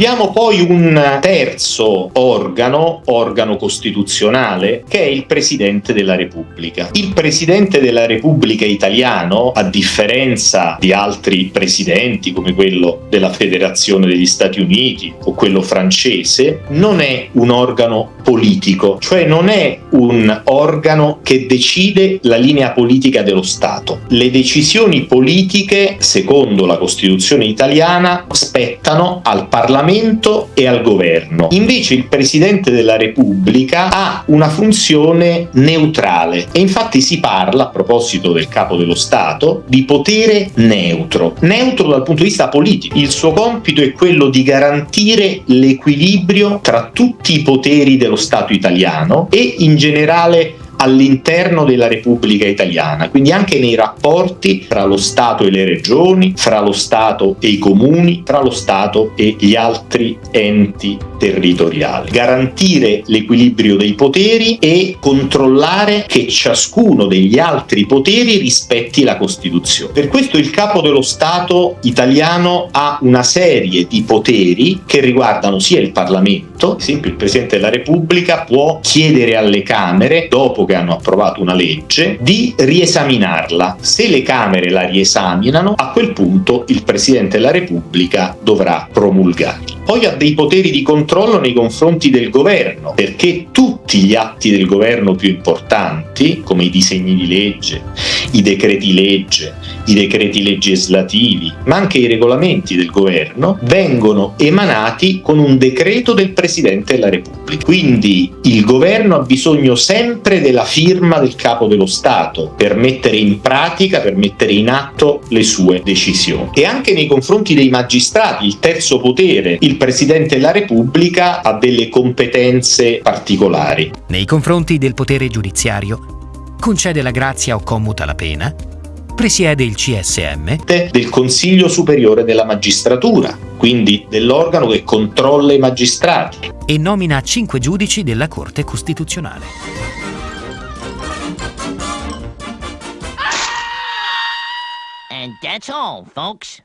Abbiamo poi un terzo organo, organo costituzionale, che è il Presidente della Repubblica. Il Presidente della Repubblica italiano, a differenza di altri presidenti come quello della Federazione degli Stati Uniti o quello francese, non è un organo politico, cioè non è un organo che decide la linea politica dello Stato. Le decisioni politiche, secondo la Costituzione italiana, spettano al Parlamento e al governo. Invece il Presidente della Repubblica ha una funzione neutrale e infatti si parla, a proposito del capo dello Stato, di potere neutro. Neutro dal punto di vista politico. Il suo compito è quello di garantire l'equilibrio tra tutti i poteri dello Stato italiano e in generale all'interno della Repubblica Italiana, quindi anche nei rapporti tra lo Stato e le regioni, fra lo Stato e i comuni, tra lo Stato e gli altri enti territoriali. Garantire l'equilibrio dei poteri e controllare che ciascuno degli altri poteri rispetti la Costituzione. Per questo il capo dello Stato italiano ha una serie di poteri che riguardano sia il Parlamento, ad esempio il Presidente della Repubblica può chiedere alle Camere, dopo che hanno approvato una legge, di riesaminarla. Se le Camere la riesaminano, a quel punto il Presidente della Repubblica dovrà promulgarla. Poi ha dei poteri di controllo nei confronti del governo, perché tutti gli atti del governo più importanti, come i disegni di legge, i decreti legge, i decreti legislativi, ma anche i regolamenti del governo, vengono emanati con un decreto del Presidente della Repubblica. Quindi il governo ha bisogno sempre della firma del capo dello Stato per mettere in pratica, per mettere in atto le sue decisioni. E anche nei confronti dei magistrati, il terzo potere, il Presidente della Repubblica ha delle competenze particolari. Nei confronti del potere giudiziario, concede la grazia o commuta la pena, presiede il CSM del Consiglio Superiore della Magistratura, quindi dell'organo che controlla i magistrati. E nomina cinque giudici della Corte Costituzionale. And that's all, folks.